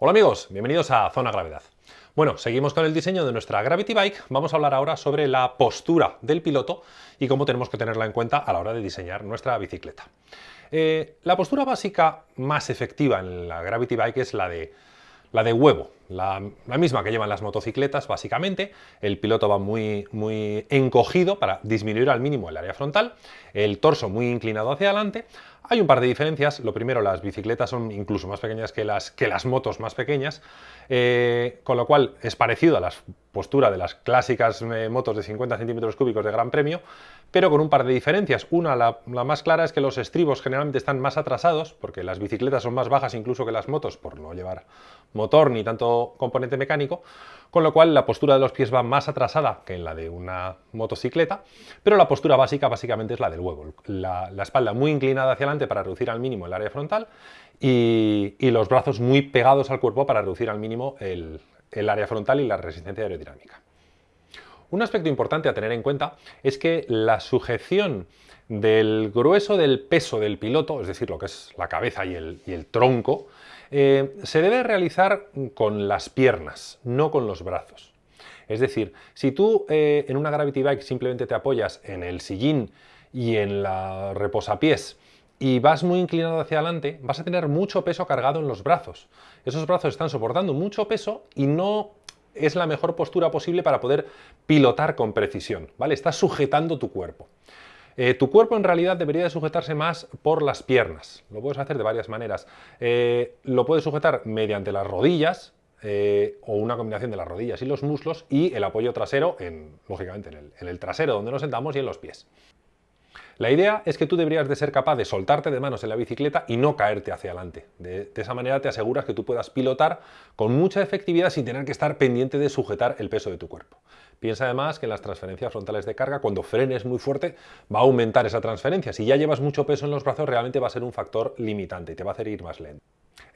Hola amigos, bienvenidos a Zona Gravedad. Bueno, seguimos con el diseño de nuestra Gravity Bike. Vamos a hablar ahora sobre la postura del piloto y cómo tenemos que tenerla en cuenta a la hora de diseñar nuestra bicicleta. Eh, la postura básica más efectiva en la Gravity Bike es la de, la de huevo, la, misma que llevan las motocicletas básicamente. El piloto va muy, muy encogido para disminuir al mínimo el área frontal, el torso muy inclinado hacia adelante hay un par de diferencias. Lo primero, las bicicletas son incluso más pequeñas que las, que las motos más pequeñas, eh, con lo cual es parecido a la postura de las clásicas eh, motos de 50 centímetros cúbicos de Gran Premio, pero con un par de diferencias. Una, la, más clara, es que los estribos generalmente están más atrasados, porque las bicicletas son más bajas incluso que las motos, por no llevar motor ni tanto componente mecánico, con lo cual la postura de los pies va más atrasada que en la de una motocicleta, pero la postura básica básicamente es la del huevo. La, espalda muy inclinada hacia adelante para reducir al mínimo el área frontal y, los brazos muy pegados al cuerpo para reducir al mínimo el, área frontal y la resistencia aerodinámica. Un aspecto importante a tener en cuenta es que la sujeción del grueso del peso del piloto, es decir, lo que es la cabeza y el, tronco, eh, se debe realizar con las piernas, no con los brazos. Es decir, si tú eh, en una Gravity Bike simplemente te apoyas en el sillín y en la reposapiés y vas muy inclinado hacia adelante, vas a tener mucho peso cargado en los brazos. Esos brazos están soportando mucho peso y no es la mejor postura posible para poder pilotar con precisión, ¿vale? Estás sujetando tu cuerpo. Eh, tu cuerpo en realidad debería de sujetarse más por las piernas. Lo puedes hacer de varias maneras. Eh, lo puedes sujetar mediante las rodillas, eh, o una combinación de las rodillas y los muslos y el apoyo trasero, en, lógicamente en el trasero donde nos sentamos y en los pies. La idea es que tú deberías de ser capaz de soltarte de manos en la bicicleta y no caerte hacia adelante. De, esa manera te aseguras que tú puedas pilotar con mucha efectividad sin tener que estar pendiente de sujetar el peso de tu cuerpo. Piensa además que en las transferencias frontales de carga, cuando frenes muy fuerte, va a aumentar esa transferencia. Si ya llevas mucho peso en los brazos, realmente va a ser un factor limitante y te va a hacer ir más lento.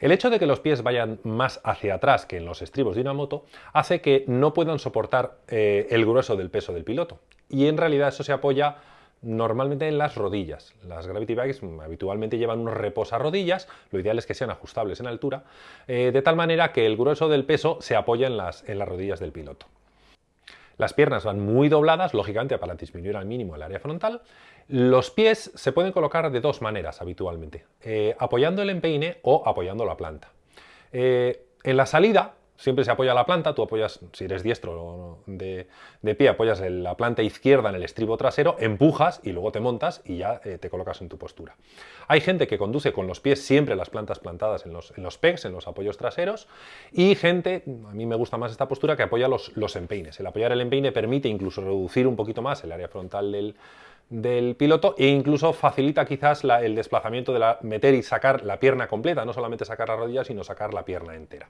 El hecho de que los pies vayan más hacia atrás que en los estribos de una moto hace que no puedan soportar eh, el grueso del peso del piloto. Y en realidad eso se apoya normalmente en las rodillas. Las Gravity Bikes habitualmente llevan unos reposarrodillas, lo ideal es que sean ajustables en altura, eh, de tal manera que el grueso del peso se apoya en las, en las rodillas del piloto. Las piernas van muy dobladas, lógicamente para disminuir al mínimo el área frontal. Los pies se pueden colocar de dos maneras habitualmente, eh, apoyando el empeine o apoyando la planta. Eh, en la salida, siempre se apoya la planta, tú apoyas, si eres diestro de, pie, apoyas la planta izquierda en el estribo trasero, empujas y luego te montas y ya eh, te colocas en tu postura. Hay gente que conduce con los pies siempre las plantas plantadas en los, pegs, en los apoyos traseros, y gente, a mí me gusta más esta postura, que apoya los, empeines. El apoyar el empeine permite incluso reducir un poquito más el área frontal del, del piloto e incluso facilita quizás el desplazamiento de la, meter y sacar la pierna completa, no solamente sacar la rodilla, sino sacar la pierna entera.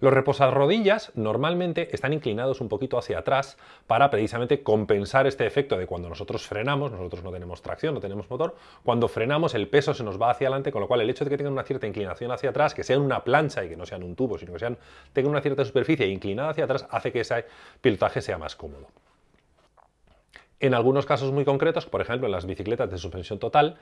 Los reposarrodillas normalmente están inclinados un poquito hacia atrás para precisamente compensar este efecto de cuando nosotros frenamos, nosotros no tenemos tracción, no tenemos motor, cuando frenamos el peso se nos va hacia adelante, con lo cual el hecho de que tengan una cierta inclinación hacia atrás, que sean una plancha y que no sean un tubo, sino que sean, tengan una cierta superficie inclinada hacia atrás, hace que ese pilotaje sea más cómodo. En algunos casos muy concretos, por ejemplo en las bicicletas de suspensión total,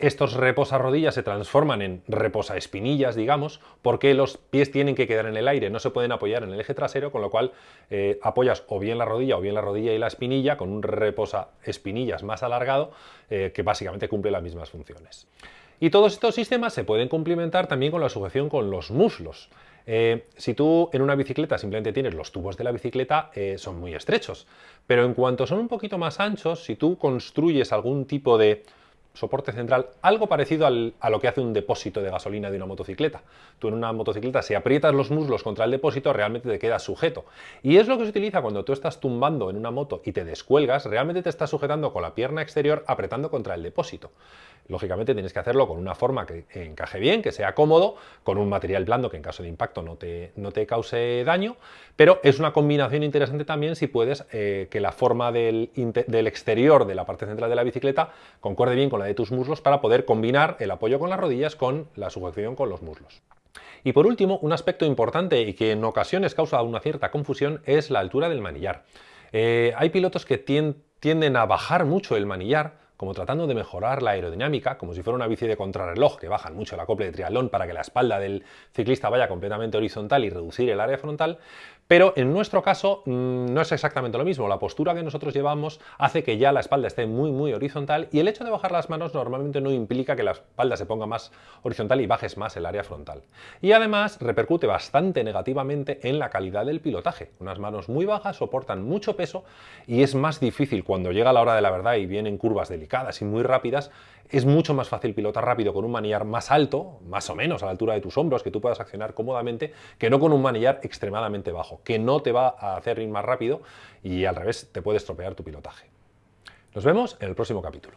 estos reposarrodillas se transforman en reposaespinillas, digamos, porque los pies tienen que quedar en el aire, no se pueden apoyar en el eje trasero, con lo cual eh, apoyas o bien la rodilla o bien la rodilla y la espinilla con un reposaespinillas más alargado eh, que básicamente cumple las mismas funciones. Y todos estos sistemas se pueden complementar también con la sujeción con los muslos. Eh, si tú en una bicicleta simplemente tienes los tubos de la bicicleta, eh, son muy estrechos. Pero en cuanto son un poquito más anchos, si tú construyes algún tipo de soporte central, algo parecido a lo que hace un depósito de gasolina de una motocicleta. Tú en una motocicleta, si aprietas los muslos contra el depósito, realmente te quedas sujeto. Y es lo que se utiliza cuando tú estás tumbando en una moto y te descuelgas, realmente te estás sujetando con la pierna exterior apretando contra el depósito. Lógicamente tienes que hacerlo con una forma que encaje bien, que sea cómodo, con un material blando que en caso de impacto no te, no te cause daño, pero es una combinación interesante también si puedes eh, que la forma del, del exterior de la parte central de la bicicleta concuerde bien con la de tus muslos para poder combinar el apoyo con las rodillas con la sujeción con los muslos. Y por último, un aspecto importante y que en ocasiones causa una cierta confusión es la altura del manillar. Eh, hay pilotos que tienden a bajar mucho el manillar como tratando de mejorar la aerodinámica, como si fuera una bici de contrarreloj que bajan mucho el acople de triatlón para que la espalda del ciclista vaya completamente horizontal y reducir el área frontal, pero en nuestro caso mm, no es exactamente lo mismo. La postura que nosotros llevamos hace que ya la espalda esté muy muy horizontal y el hecho de bajar las manos normalmente no implica que la espalda se ponga más horizontal y bajes más el área frontal. Y además repercute bastante negativamente en la calidad del pilotaje. Unas manos muy bajas soportan mucho peso y es más difícil cuando llega la hora de la verdad y vienen curvas delicadas y muy rápidas, es mucho más fácil pilotar rápido con un manillar más alto, más o menos a la altura de tus hombros, que tú puedas accionar cómodamente, que no con un manillar extremadamente bajo que no te va a hacer ir más rápido y al revés te puede estropear tu pilotaje. Nos vemos en el próximo capítulo.